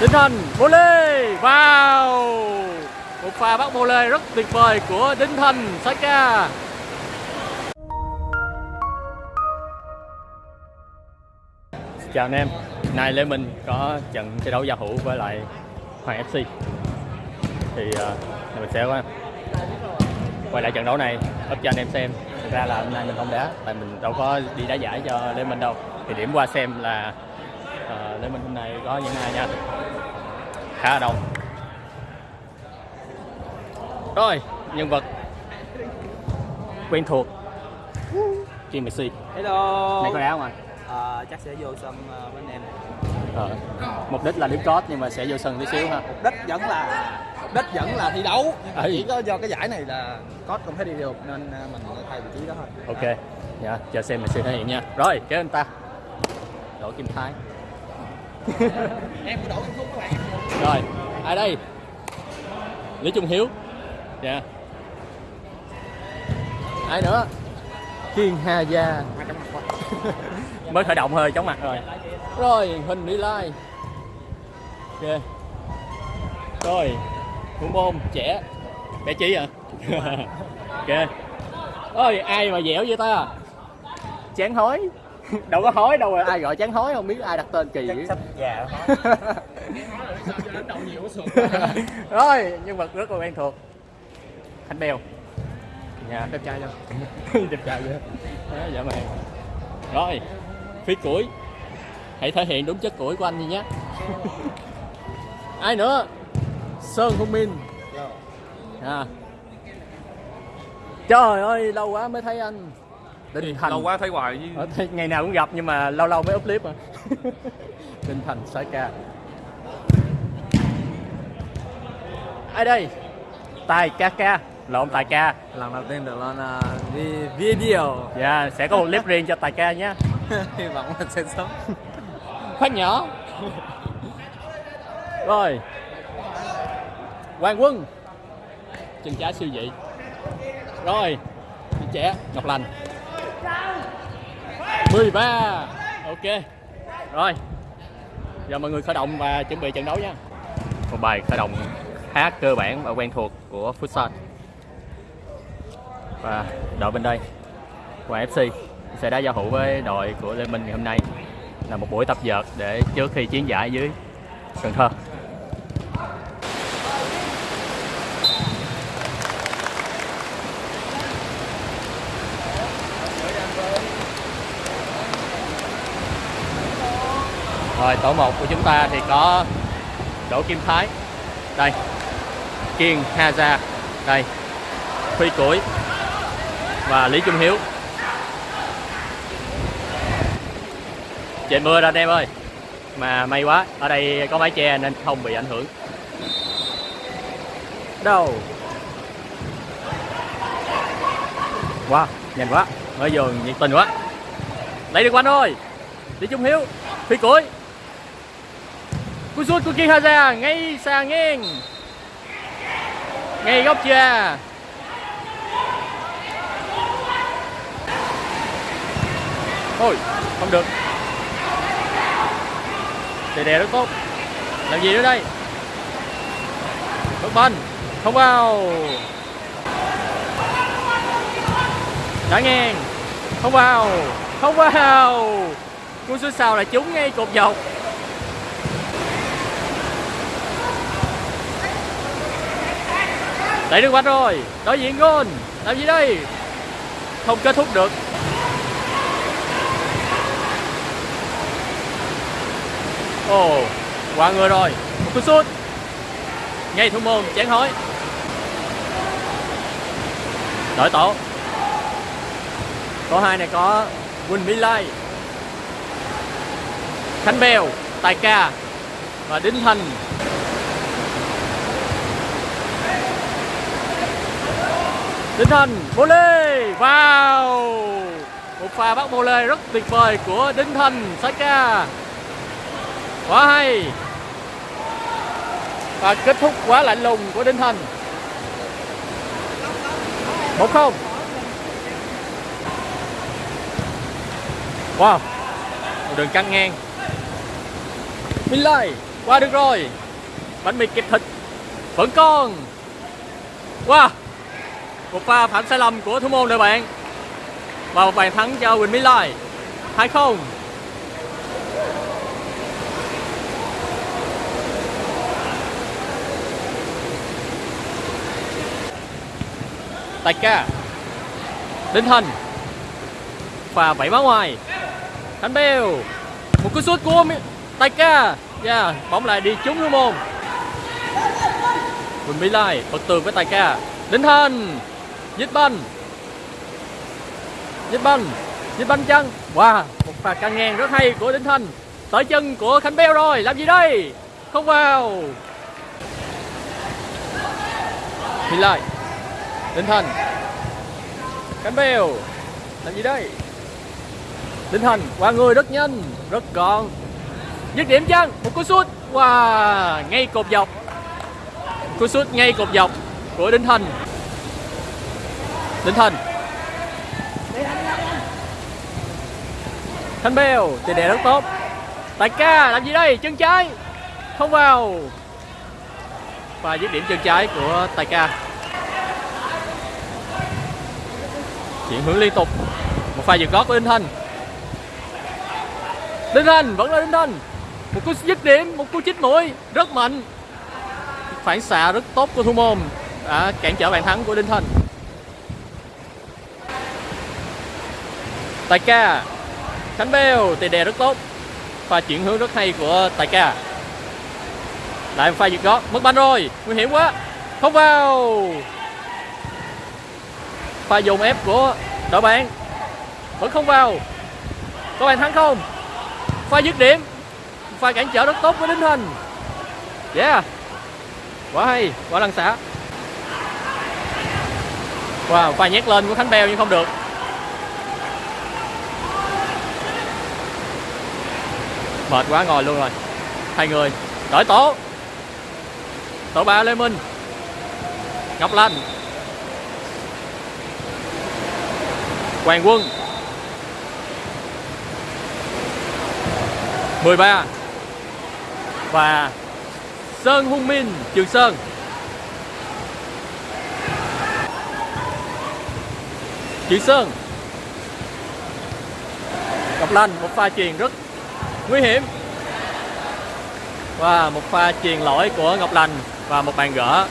tinh thần bô volley vào. Một pha bắt volley rất tuyệt vời của tinh thần Saka. Chào anh em. Nay Lê Minh có trận thi đấu giao hữu với lại Hoàng FC thì uh, mình sẽ quay lại trận đấu này up cho anh em xem. Thực ra là hôm nay mình không đá tại mình đâu có đi đá giải cho Lê Minh đâu. Thì điểm qua xem là uh, Lê Minh hôm nay có những ai nha khá là đông rồi nhân vật quen thuộc Jim Messi Hello. này có đá không anh Ờ, chắc sẽ vô sân ờ, với anh em. ờ. mục đích là đứng code nhưng mà sẽ vô sân tí xíu ha Mục đích vẫn là mục đích vẫn là thi đấu. Nhưng mà. Chỉ có do cái giải này là coach không thể đi được nên ờ, mình thay vị trí đó thôi. ok dạ chờ xem Messi thể hiện nha rồi kéo anh ta đổ kim thái Em đổ cái phút các bạn. rồi ai đây? Lý trung hiếu. Dạ. Ai nữa? Kiên hà gia mới khởi động hơi chóng mặt rồi. Rồi hình đi lai. Ok. Rồi thủ môn trẻ. Bé trí à? Ok. Ơi ai mà dẻo vậy ta? Chán hối đâu có hối đâu rồi ai gọi chán hối không biết ai đặt tên kỳ dữ già rồi. Nhân vật rất là quen thuộc. Khánh Bèo. Nhà Đẹp trai chưa? đẹp trai vậy đó dạ mày. Rồi phi củi hãy thể hiện đúng chất củi của anh đi nhé. Ai nữa? Sơn Hung Min à. trời ơi lâu quá mới thấy anh Đinh Thành lâu quá thấy hoài chứ. Ở đây ngày nào cũng gặp nhưng mà lâu lâu mới up clip mà. Đinh Thành sải ca. Ai đây? Tài ca ca. Lộn tài ca. Lần đầu tiên được lên uh, video. dạ sẽ có một clip riêng cho tài ca nhé. Hy vọng là sẽ sớm. phát nhỏ. Rồi. Hoàng Quân. Chân trái siêu dị. Rồi. Trẻ Ngọc Lành 13 ok. Rồi. Giờ mọi người khởi động và chuẩn bị trận đấu nha. Một bài khởi động khá cơ bản và quen thuộc của futsal. Và đội bên đây, của FC sẽ đá giao hữu với đội của Lê Minh ngày hôm nay. Là một buổi tập dượt để trước khi chiến giải dưới Cần Thơ. Rồi, tổ 1 của chúng ta thì có Đỗ Kim Thái. Đây. Kiên Haza Đây. Phi Củi. Và Lý Trung Hiếu. Trời mưa rồi anh em ơi. Mà may quá, Ở đây có mái che nên không bị ảnh hưởng. Đâu? Wow Nhanh quá. Mới vô nhiệt tình quá. Lấy được quanh thôi. Lý Trung Hiếu Phi Củi cú sút của kia Haza ngay xa ngang. Ngay góc chia thôi không được. Đè đè rất tốt. Làm gì nữa đây? Bước bên không vào. Đã ngang, không vào không vào. Cú sút sau là trúng ngay cột dọc. Đẩy được quanh rồi. Đối diện gôn làm gì đây? Không kết thúc được. Ồ, qua người rồi. Một cú sút. Ngay thủ môn chán hối đổi tổ. Tổ hai này có Quỳnh Mỹ Lai, Khánh Bèo, Tài Ca và Đinh Thành. Đinh Thành lê vào. Một pha bắt volley rất tuyệt vời của Đinh Thành saka quá hay. Và kết thúc quá lạnh lùng của Đinh Thành một không. Wow. Một đường căng ngang. Minh Lai, qua được rồi. Bánh mì kẹp thịt. Vẫn còn. Wow một pha phạm sai lầm của thủ môn đội bạn. Và một bàn thắng cho Quỳnh Mỹ Lai 2-0 Tài ca Đinh Thành. Pha vẫy bá ngoài. Khánh Bèo Một cú sút của Tài ca. Yeah, Bóng lại đi trúng thủ môn. Quỳnh Mỹ Lai bật tường với Tài ca. Đinh Thành. Giết banh. Giết banh. Giết banh chân Wow, Một pha căng ngang rất hay của Đinh Thành. Tới chân của Khánh Bèo rồi, Làm gì đây? Không vào. Thì lại, Đinh Thành. Khánh Bèo Làm gì đây? Đinh Thành, qua người rất nhanh, Rất gọn. Dứt điểm chân Một cú sút. Wow, Ngay cột dọc. Cú sút ngay cột dọc Của Đinh Thành. Đinh Thành Khánh Bèo, Tiền đề rất tốt. Tài ca, làm gì đây? Chân trái. Không vào. Và dứt điểm chân trái của Tài ca. Chuyển hướng liên tục. Một pha vượt gót của Đinh Thanh. Đinh Thanh vẫn là Đinh Thanh. Một cú dứt điểm, một cú chích mũi. Rất mạnh. Phản xạ rất tốt của thủ môn. Đã cản trở bàn thắng của Đinh Thanh. Tài ca. Khánh Bèo tiền đề rất tốt. Pha chuyển hướng rất hay của Tài ca. Lại một pha vượt gót, mất banh rồi. Nguy hiểm quá. Không vào. Pha dồn ép của đội bạn, vẫn không vào. Có bàn thắng không? Pha dứt điểm. Pha cản trở rất tốt với đinh thành yeah. Quá hay, quá lăn xả. Wow, pha nhét lên của khánh bèo nhưng không được. Mệt quá ngồi luôn rồi. Hai người đổi tổ. Tổ ba lê minh. Ngọc lanh Hoàng Quân. 13 Và Sơn Hung Minh, Trường Sơn. Trường Sơn. Ngọc Lanh một pha truyền rất nguy hiểm. Và một pha truyền lỗi của Ngọc Lành Và một bàn gỡ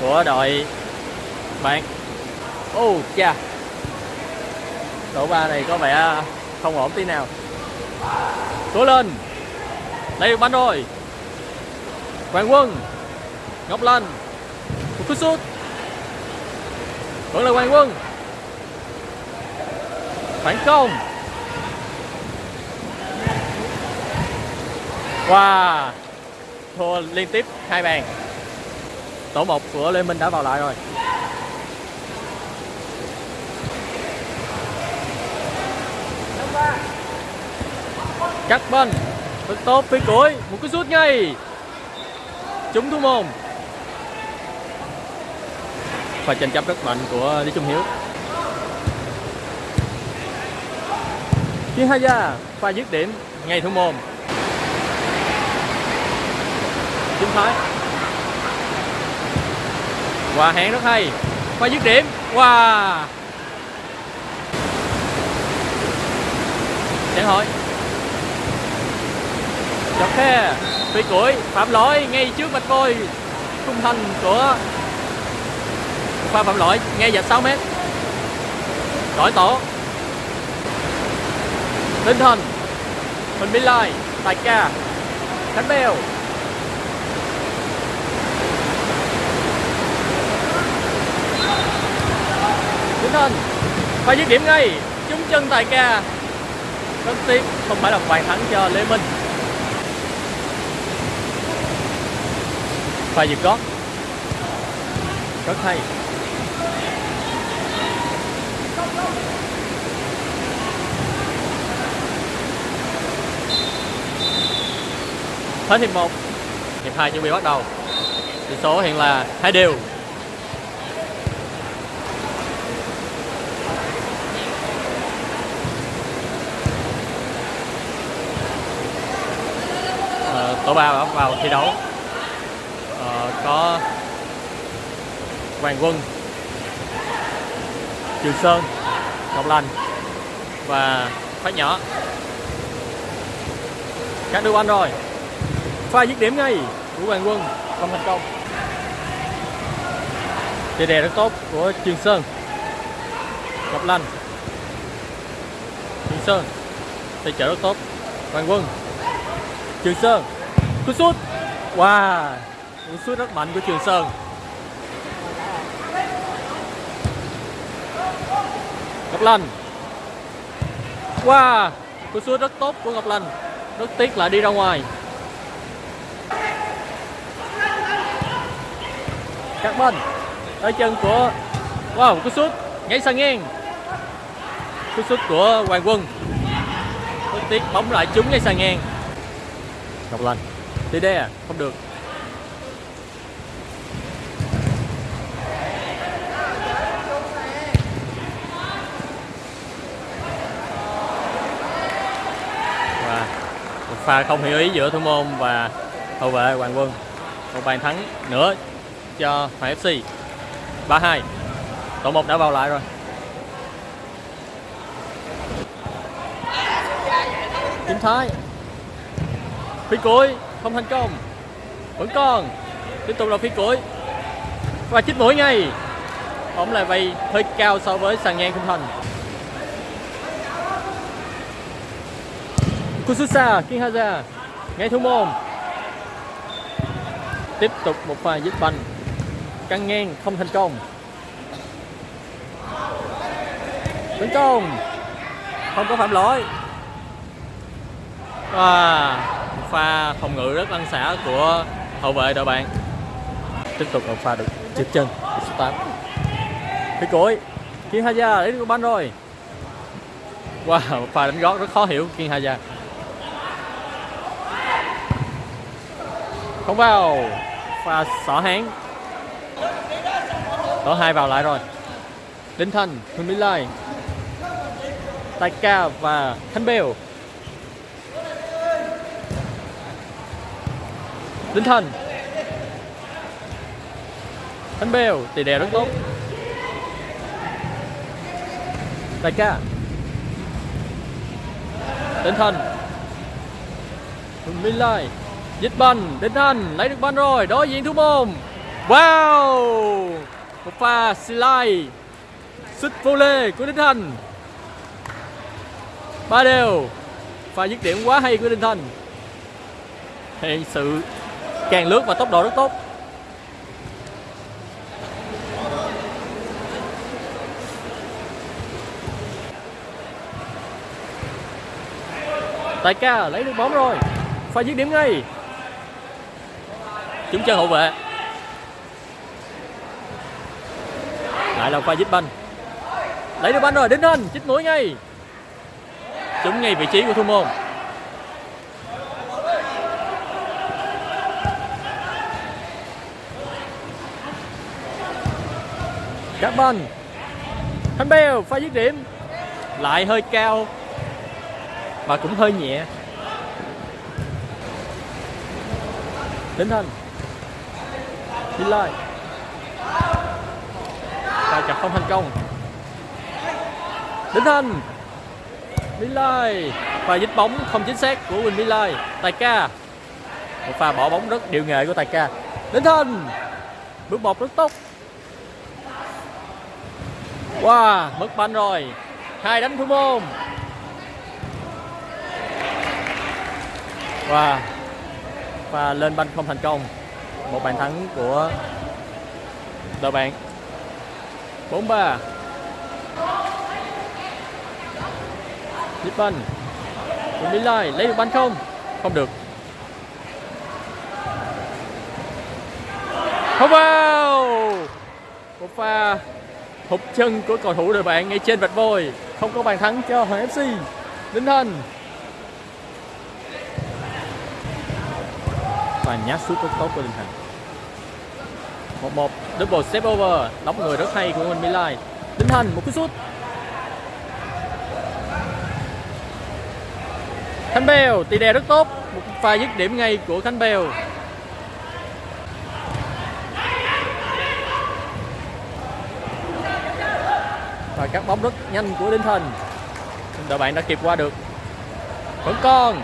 của đội bạn. Ô oh, cha. Độ ba này có vẻ không ổn tí nào. Cố lên. Đây được banh rồi. Hoàng Quân. Ngọc Lành, Một cú sút. Vẫn là Hoàng Quân. Phản công. Wow Thua liên tiếp hai bàn. Tổ 1 của Lê Minh đã vào lại rồi. Cắt bên rất tốt phía cuối, một cái sút ngay. Trúng thủ môn và tranh chấp rất mạnh của Lý Trung Hiếu. Chiến Hai Gia pha dứt điểm, ngay thủ môn chính Thái Hòa hẹn rất hay. Pha dứt điểm. Wow Chẳng hỏi. Chọc khe. Phi củi. Phạm lỗi ngay trước mặt tôi. Khung thành của pha phạm lỗi ngay dạch 6 mét. Đổi tổ. Tinh thần mình bị Lai. Tài Ca. Khánh Bèo. Đinh Và dứt điểm ngay, Trúng chân Tài Ca. Rất tiếc, không phải là bàn thắng cho Lê Minh. Phải dứt gót. Rất hay. Hết hiệp 1 Hiệp 2 chuẩn bị bắt đầu. Tỷ số hiện là hai đều à, tổ ba vào, vào thi đấu. Ờ, có Hoàng Quân Trường Sơn Ngọc Lành và Phát Nhỏ. Các đưa anh rồi. Pha dứt điểm ngay của Hoàng Quân không thành công. Chơi đề rất tốt của Trường Sơn. Ngọc lành. Trường Sơn Tay trợ rất tốt. Hoàng Quân. Trường Sơn. Cú sút. Wow Cú sút rất mạnh của Trường Sơn. Ngọc lành, Wow Cú sút rất tốt của Ngọc lành. Rất tiếc lại đi ra ngoài. Các bên Ở chân của Wow cú sút Nhảy sang ngang. Cú sút của Hoàng Quân. Rất tiếc bóng lại trúng ngay sang ngang. Ngọc lành đi đây à? Không được. Và một pha không hiểu ý giữa thủ môn và hậu vệ Hoàng Quân. Một bàn thắng nữa cho Hoàng FC 3-2 tổ một đã vào lại rồi. Kim Thái. Phía cuối không thành công. Vẫn còn. Tiếp tục là phi cuối và chích mũi ngay. Bóng lại bay hơi cao so với sàn ngang không thành. Kususa, Kinhaza, ngay thủ môn. Tiếp tục một pha dứt banh. Căng ngang, không thành công. Tấn công không có phạm lỗi một pha phòng ngự rất lăn xả của hậu vệ đội bạn. Tiếp tục một pha được trượt chân số 8 phía cuối Kiên Haja lấy được banh rồi. Wow một pha đánh gót rất khó hiểu Kiên Haja. Không vào pha xỏ hán tổ hai vào lại rồi. Đinh Thành Huỳnh Mỹ Lai Tài Ca và Thanh Bèo Đinh Thần. Thanh Bèo tỷ đè rất tốt. Đại ca. Đinh Thần. Minh Lai. Dịch banh Đinh Thần lấy được banh rồi, đối diện thủ môn. Wow! Một pha slide Sút vô lê của Đinh Thần ba đều. Pha dứt điểm quá hay của Đinh Thành hiện sự càng lướt và tốc độ rất tốt. Tài ca lấy được bóng rồi. Pha dứt điểm ngay. Chúng chơi hậu vệ. Lại là pha dứt banh. Lấy được banh rồi, đến Hình, chích mũi ngay. Chúng ngay vị trí của thủ môn. Carbon Thanh Bèo pha dứt điểm. Lại hơi cao Và cũng hơi nhẹ. Đến Thanh. Đi lại. Pha chặt không thành công. Đến Thanh. Mỹ Lai Pha dứt bóng không chính xác của Quỳnh Mỹ Lai. Tài ca. Một pha bỏ bóng rất điệu nghệ của Tài ca. Đến Thanh. Bước một rất tốt Wow, mất banh rồi. Hai đánh thủ môn. Wow. Và lên banh không thành công. Một bàn thắng của đội bạn. 4-3. Dít banh. Của Mỹ Lai lấy được banh không? Không được. Không vào. Một pha hụt chân của cầu thủ đội bạn ngay trên vạch vôi. Không có bàn thắng cho Hoàng FC Đinh Thành và nhát sút rất tốt của Đinh Thành một một double step over. Đóng người rất hay của Minh Mỹ Lai. Đinh Thành một cú sút. Thanh Bèo tỷ đề rất tốt. Một pha dứt điểm ngay của Khánh Bèo và các bóng rất nhanh của Đinh Thành. Đội bạn đã kịp qua được. Vẫn còn.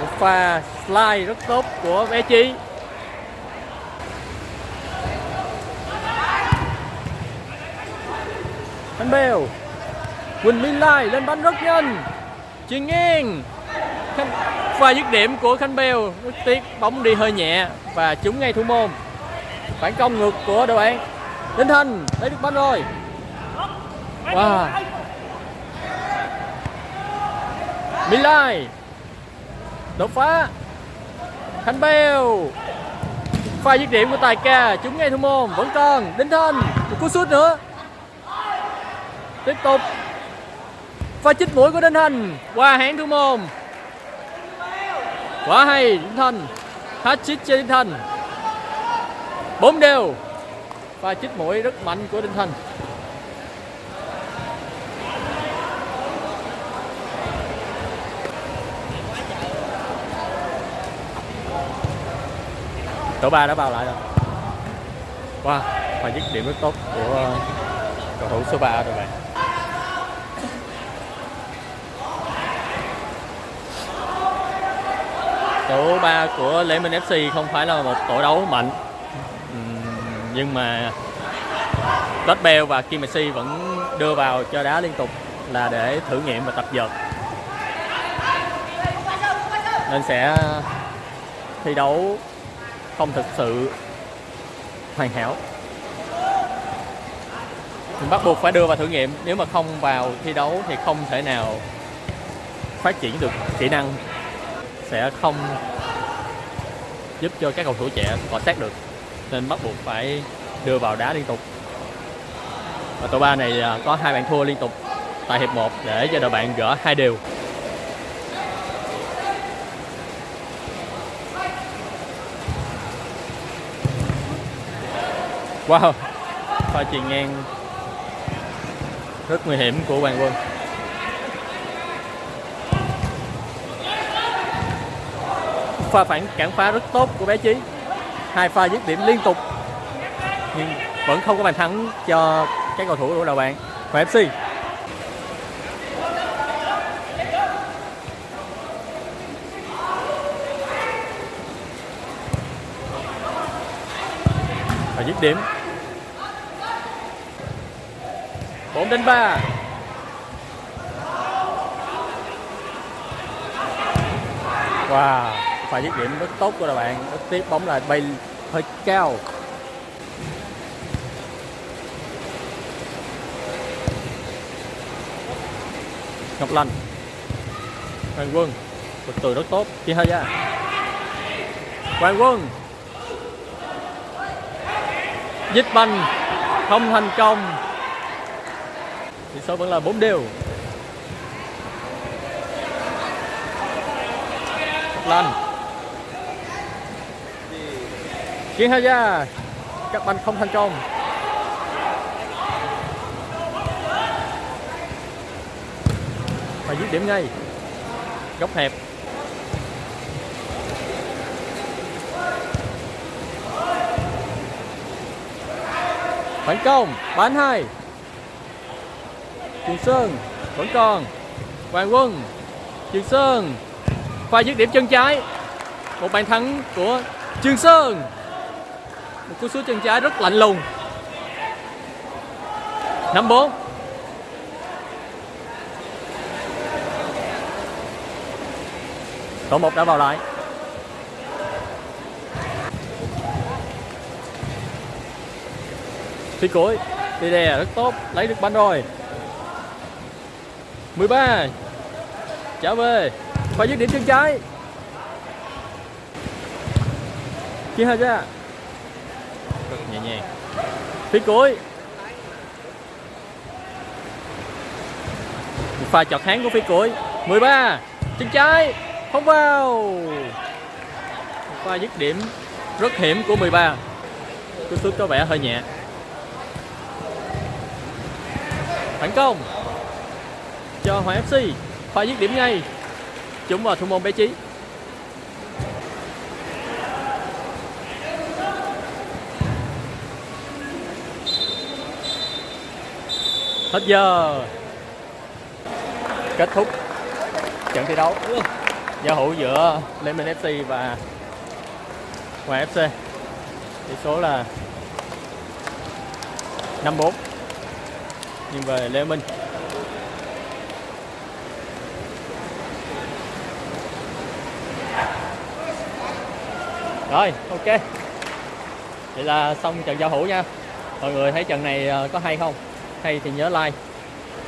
Một pha slide rất tốt của bé Chi Khánh Bèo. Quỳnh Minh Lai lên bắn rất nhanh. Chuyền ngang Khanh... pha dứt điểm của Khánh Bèo. Rất tiếc, bóng đi hơi nhẹ và trúng ngay thủ môn. Phản công ngược của đội bạn. Đinh Thành lấy được banh rồi. Wow. Minh Lai đột phá. Khánh Bèo pha dứt điểm của Tài Ca chúng ngay thủ môn, vẫn còn. Đinh Thành một cú sút nữa. Tiếp tục. Pha chích mũi của Đinh Thành, qua hãng thủ môn. Quá hay, Đinh Thành. Hat chích cho Đinh Thành. Bốn đều pha chích mũi rất mạnh của Đinh Thành. Tổ ba đã vào lại rồi. Wow pha dứt điểm rất tốt của ờ, cầu thủ số 3 rồi bạn. Tổ 3 của Lễ Minh FC không phải là một tổ đấu mạnh nhưng mà Todd Bell và Kim Messi vẫn đưa vào cho đá liên tục là để thử nghiệm và tập dượt. Nên sẽ thi đấu không thực sự hoàn hảo. Mình bắt buộc phải đưa vào thử nghiệm. Nếu mà không vào thi đấu thì không thể nào phát triển được kỹ năng. Sẽ không giúp cho các cầu thủ trẻ cọ sát được nên bắt buộc phải đưa vào đá liên tục. Và tổ ba này à, có hai bàn thua liên tục tại hiệp 1 để cho đội bạn gỡ hai đều. Wow, pha chuyền ngang rất nguy hiểm của Hoàng Quân. Pha phản cản phá rất tốt của bé Chí hai pha dứt điểm liên tục. Nhưng vẫn không có bàn thắng cho các cầu thủ của đội bạn và FC và dứt điểm. 4 đến 3 Wow phải dứt điểm rất tốt của đội bạn. Rất bóng lại bay hơi cao. Ngọc Lành. Hoàng Quân. Một từ rất tốt. Chia hơi ra Hoàng Quân. Dứt banh. Không thành công. Tỷ số vẫn là 4 đều. Ngọc Lành. Kiến Hà Gia, Các bạn không thành công. Và dứt điểm ngay. Góc hẹp. Phản công, Bán hai. Trường Sơn Vẫn còn. Hoàng Quân, Trường Sơn. Pha dứt điểm chân trái. Một bàn thắng của Trường Sơn. Một cú sút chân trái rất lạnh lùng. 5-4 Tổ 1 đã vào lại. Phi cuối Đi đè, rất tốt, Lấy được banh rồi. 13 Trở về. Phải dứt điểm chân trái. Chia hai ra nhàng. Phía cuối. Một pha chọt háng của phía cuối. 13 Chân trái. Không vào. Một pha dứt điểm rất hiểm của 13 Cú sút có vẻ hơi nhẹ. Phản công. Cho Hoàng FC pha dứt điểm ngay. Chúng vào thủ môn bé trí hết giờ. Kết thúc trận thi đấu giao hữu giữa Lê Minh FC và Hoàng FC tỷ số là 5-4 nhưng về Lê Minh rồi, ok. Vậy là xong trận giao hữu nha. Mọi người thấy trận này ờ, có hay không? Hay thì nhớ like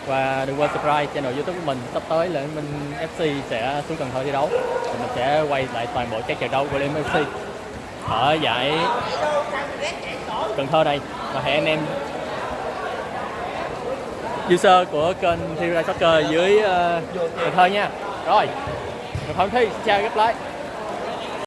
và đừng quên subscribe channel youtube của mình. Sắp tới là mình Minh FC sẽ xuống Cần Thơ thi đấu. Thì mình sẽ quay lại toàn bộ các trận đấu của Liên FC ở giải Cần Thơ này và hẹn anh em user của kênh Thi Soccer dưới uh, Cần Thơ nha. Rồi mình Thi xin chào gặp lại.